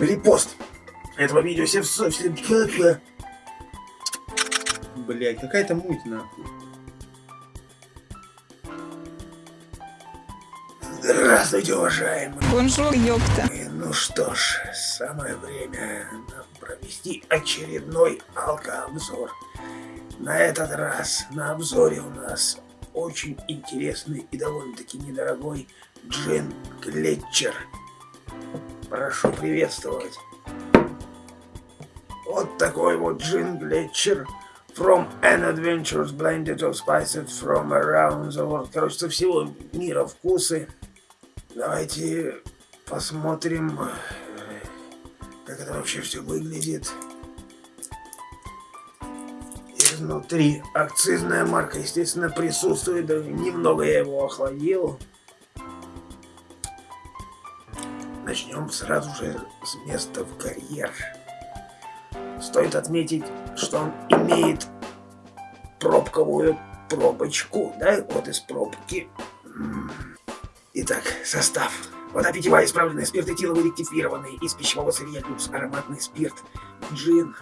репост этого видео. Все, все, все, Блять, какая-то муть нахуй. Здравствуйте, уважаемые. Bonjour, ёпта. Ну что ж, самое время нам провести очередной алкообзор. На этот раз на обзоре у нас очень интересный и довольно-таки недорогой джин Глетчер. Прошу приветствовать. Вот такой вот джин Глетчер. From an adventures blended of spices from around the world. Короче, со всего мира вкусы. Давайте посмотрим, как это вообще все выглядит. Изнутри акцизная марка, естественно, присутствует. Немного я его охладил. Начнем сразу же с места в карьер. Стоит отметить, что он имеет пробковую пробочку, да, вот из пробки. Итак, состав. Вода питьевая, исправленная, спирт этиловый ректифированный, из пищевого сырья люкс, ароматный спирт, джин,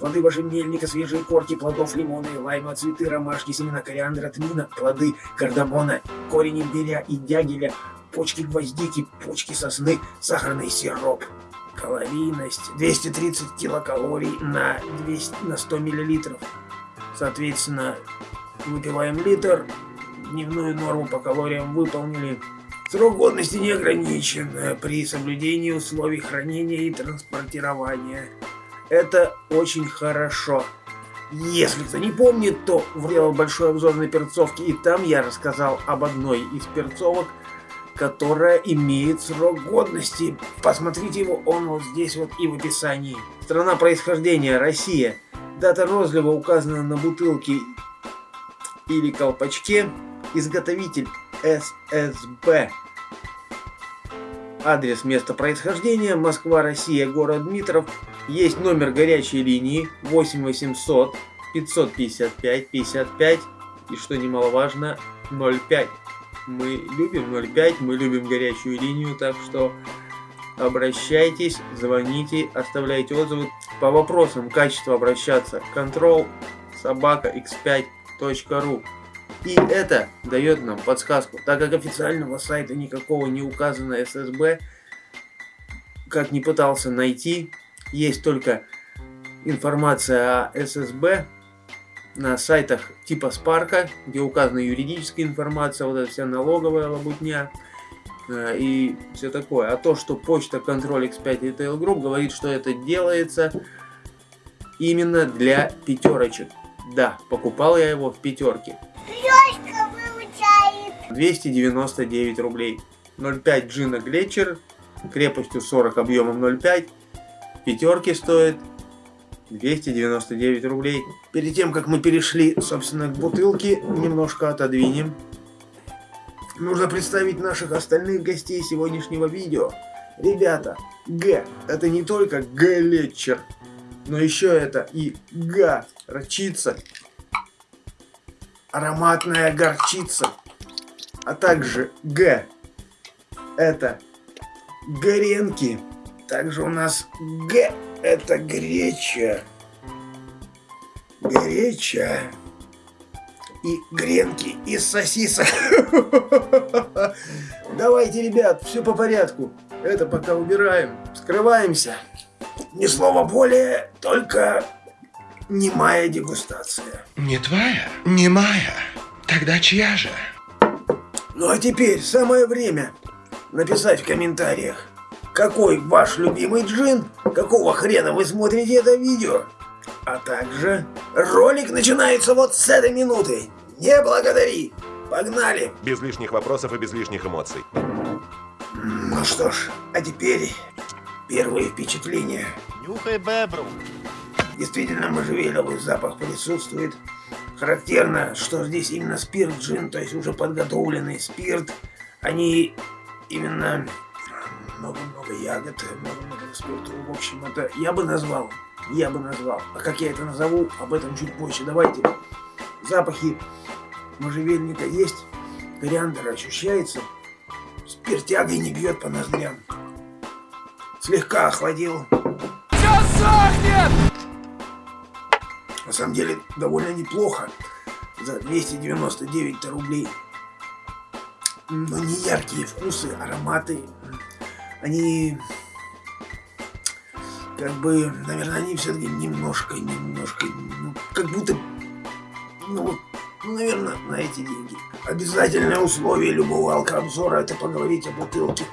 плоды можжевельника, свежие корки плодов лимона и лайма, цветы ромашки, семена кориандра, тмина, плоды кардамона, корень имбиря и дягеля, почки гвоздики, почки сосны, сахарный сироп. Калорийность 230 килокалорий на, 200, на 100 миллилитров. Соответственно, выпиваем литр, дневную норму по калориям выполнили. Срок годности не ограничен при соблюдении условий хранения и транспортирования. Это очень хорошо. Если кто не помнит, то делал большой обзор на перцовки, и там я рассказал об одной из перцовок, которая имеет срок годности. Посмотрите его, он вот здесь вот и в описании. Страна происхождения Россия. Дата розлива указана на бутылке или колпачке. Изготовитель ССБ. Адрес места происхождения Москва, Россия, город Дмитров. Есть номер горячей линии 8800 555 55 и что немаловажно 05. Мы любим 05, мы любим горячую линию, так что обращайтесь, звоните, оставляйте отзывы. По вопросам качества обращаться. Control собака x5.ru и это дает нам подсказку, так как официального сайта никакого не указано ССБ, как не пытался найти, есть только информация о ССБ на сайтах типа Спарка, где указана юридическая информация, вот эта вся налоговая лабутня э, и все такое. А то, что почта Control X5 Retail Group говорит, что это делается именно для пятерочек. Да, покупал я его в пятерке. 299 рублей. 0,5 джина Глетчер, крепостью 40, объемом 0,5. Пятерки стоит 299 рублей. Перед тем, как мы перешли, собственно, к бутылке, немножко отодвинем. Нужно представить наших остальных гостей сегодняшнего видео. Ребята, Г – это не только Глетчер, но еще это и Га – рачица, ароматная горчица, а также Г. Это горенки. Также у нас Г. Это греча. Греча. И гренки из сосисок. Давайте, ребят, все по порядку. Это пока убираем. Скрываемся. Ни слова более, только немая дегустация. Не твоя? Немая? Тогда чья же? Ну а теперь самое время написать в комментариях, какой ваш любимый джин, какого хрена вы смотрите это видео. А также ролик начинается вот с этой минуты. Не благодари. Погнали. Без лишних вопросов и без лишних эмоций. Ну что ж, а теперь первые впечатления. Нюхай бебру. Действительно можжевеловый запах присутствует. Характерно, что здесь именно спирт джин, то есть уже подготовленный спирт. Они именно много-много ягод, много-много спирту. В общем, это я бы назвал, я бы назвал. А как я это назову, об этом чуть позже. Давайте. Запахи можжевельника есть, кориандр ощущается, спиртягой не бьет по ноздрям. слегка охладил. На самом деле, довольно неплохо. За 299 рублей. Но не яркие вкусы, ароматы. Они... Как бы, наверное, они все-таки немножко, немножко, ну, как будто, ну, ну, наверное, на эти деньги. Обязательное условие любого алкообзора это поговорить о бутылке.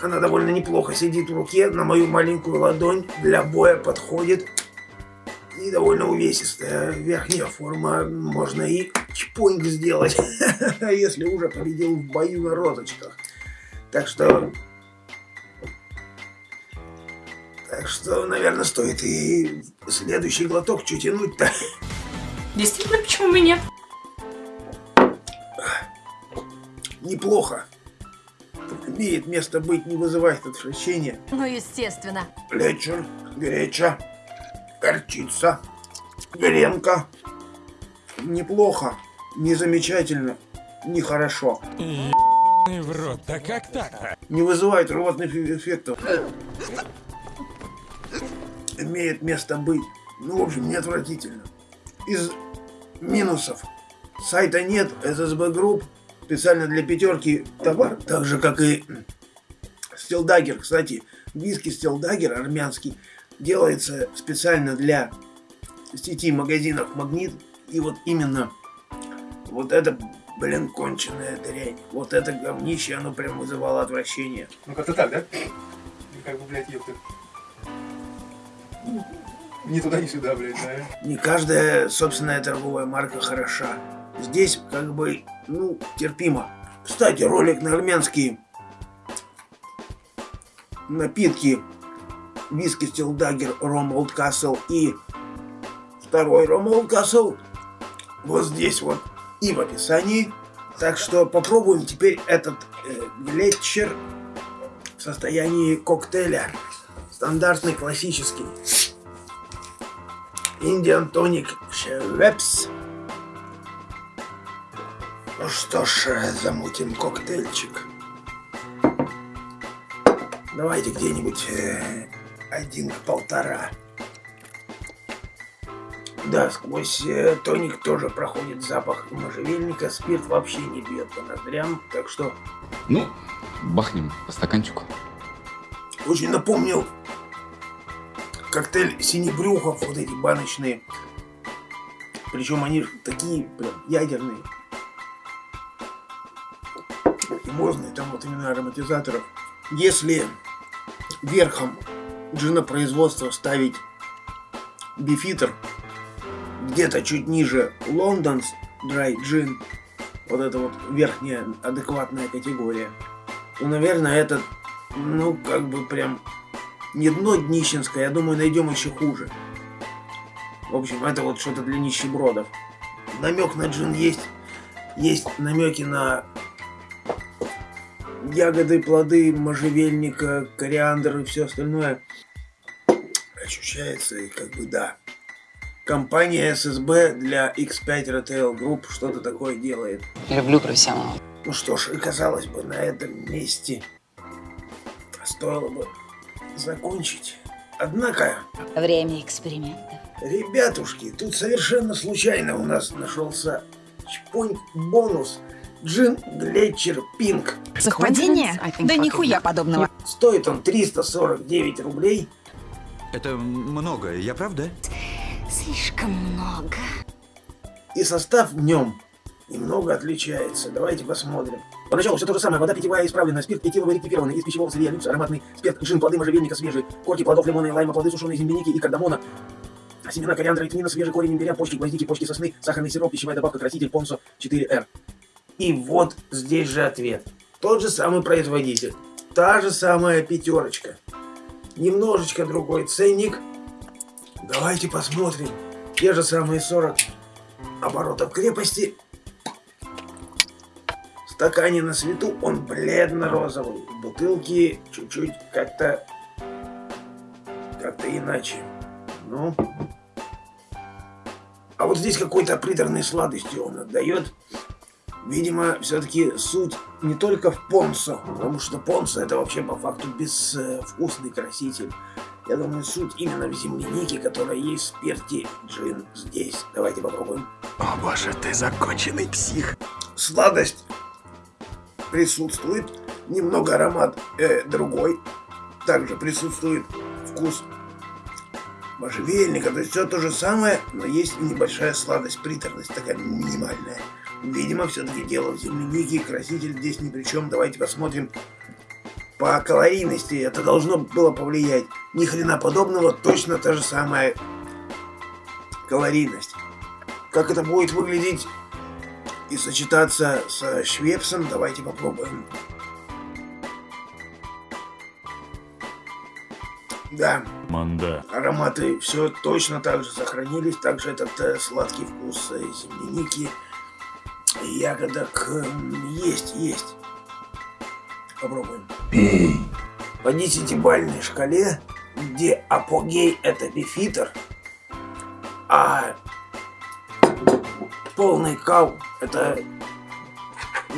Она довольно неплохо сидит в руке, на мою маленькую ладонь для боя подходит. И довольно увесистая верхняя форма, можно и чпоньк сделать, если уже победил в бою на розочках. Так что... Так что, наверное, стоит и следующий глоток чуть тянуть-то. Действительно, почему бы и нет? Неплохо. Имеет место быть, не вызывает отвращения. Ну, естественно. Лечер, греча, горчица, гренка. Неплохо, не замечательно, не хорошо. Ебаный в рот, да как так-то? Не вызывает рвотных эффектов. Имеет место быть. Ну, в общем, не. Из минусов. Сайта нет, ССБ Групп. Специально для пятерки товар. Так же, как и Steel Dagger. Кстати, виски Steel Dagger армянский делается специально для сети магазинов Магнит. И вот именно вот это, блин, конченая дрянь. Вот это говнище, оно прям вызывало отвращение. Ну как-то так, да? Как бы, блядь, ёпта. Ни туда, ни сюда, блядь, да? Не каждая собственная торговая марка хороша. Здесь как бы, ну, терпимо. Кстати, ролик на армянские напитки виски Стилдагер Ром Олд Касл и второй Ром Олд Касл вот здесь вот и в описании. Так что попробуем теперь этот э, глетчер в состоянии коктейля. Стандартный, классический. Индиан тоник Шевепс. Ну что ж, замутим коктейльчик. Давайте где-нибудь э, один к полтора. Да, сквозь э, тоник тоже проходит запах можжевельника. Спирт вообще не бьет по ноздрям, так что Ну, бахнем по стаканчику. очень напомнил коктейль синебрюхов, вот эти баночные. Причем они такие прям ядерные. Химозные, там вот именно ароматизаторов. Если верхом джинопроизводства ставить бифитер, где-то чуть ниже Лондонс Dry Gin, вот это вот верхняя адекватная категория, то, наверное, этот, ну, как бы прям не дно днищенское, я думаю, найдем еще хуже. В общем, это вот что-то для нищебродов. Намек на джин есть. Есть намеки на ягоды, плоды, можжевельника, кориандр и все остальное. Ощущается, и как бы да. Компания ССБ для X5 Retail Group что-то такое делает. Люблю профессионалов. Ну что ж, и казалось бы, на этом месте стоило бы закончить. Однако, Время экспериментов. ребятушки, тут совершенно случайно у нас нашелся чпонь бонус. Джин Глетчер Пинк. Совпадение? Да нихуя подобного. Стоит он 349 рублей. Это много, я прав, да? Слишком много. И состав в нем немного отличается. Давайте посмотрим. Поначалу все то же самое. Вода питьевая исправленная, спирт этиловый ректифированный, из пищевого сырья люкс, ароматный спирт, джин, плоды можжевельника свежие, корки плодов лимона и лайма, плоды сушеной земляники и кардамона, семена кориандра и тмина, свежий корень имбиря, почки гвоздики, почки сосны, сахарный сироп, пищевая добавка, краситель, понсо 4R. И вот здесь же ответ. Тот же самый производитель. Та же самая пятерочка. Немножечко другой ценник. Давайте посмотрим. Те же самые 40 оборотов крепости. В стакане на свету он бледно-розовый. В бутылке чуть-чуть как-то... Как-то иначе. Ну... А вот здесь какой-то приторной сладостью он отдает. Видимо, все-таки суть не только в понсо, потому что понсо это вообще по факту безвкусный краситель. Я думаю, суть именно в землянике, которая есть в спирте джин здесь. Давайте попробуем. О боже, ты законченный псих. Сладость присутствует, немного аромат э, другой. Также присутствует вкус можжевельника, то есть все то же самое, но есть небольшая сладость, приторность такая минимальная. Видимо, все-таки дело в землянике, краситель здесь ни при чем. Давайте посмотрим по калорийности. Это должно было повлиять. Ни хрена подобного, точно та же самая калорийность. Как это будет выглядеть и сочетаться со швепсом, давайте попробуем. Да. Манда. Ароматы все точно так же сохранились. Также этот э, сладкий вкус э, земляники, ягодок э, есть, есть. Попробуем. Пей. По десятибальной шкале, где апогей это бифитер, а полный кал это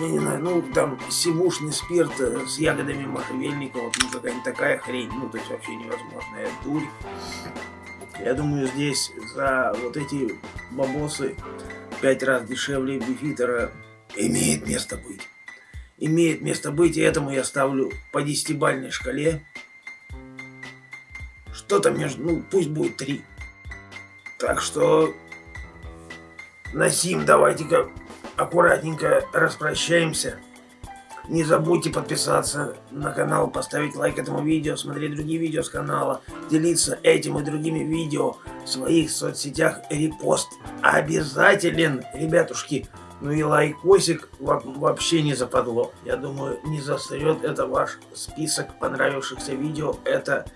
я не знаю, ну там сивушный спирт э, с ягодами можжевельника, вот ну какая-нибудь такая хрень, ну то есть вообще невозможная дурь. Я думаю, здесь за вот эти бабосы пять раз дешевле бифитера имеет место быть. Имеет место быть, и этому я ставлю по десятибальной шкале. Что-то между, ну пусть будет три. Так что на сим давайте-ка аккуратненько распрощаемся. Не забудьте подписаться на канал, поставить лайк этому видео, смотреть другие видео с канала, делиться этим и другими видео в своих соцсетях, репост обязателен, ребятушки. Ну и лайкосик вообще не западло. Я думаю, не засрет это ваш список понравившихся видео. Это...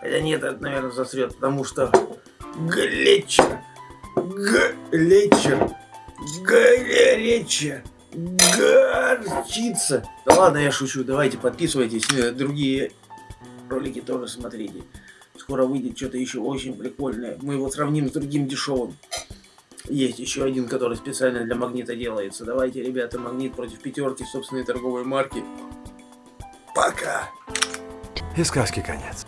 Хотя нет, это, наверное, засрет, потому что... Глечер! Глечер! Горячая. Горчица. Да ладно, я шучу. Давайте подписывайтесь. Э, другие ролики тоже смотрите. Скоро выйдет что-то еще очень прикольное. Мы его сравним с другим дешевым. Есть еще один, который специально для магнита делается. Давайте, ребята, магнит против пятерки собственной торговой марки. Пока. И сказки конец.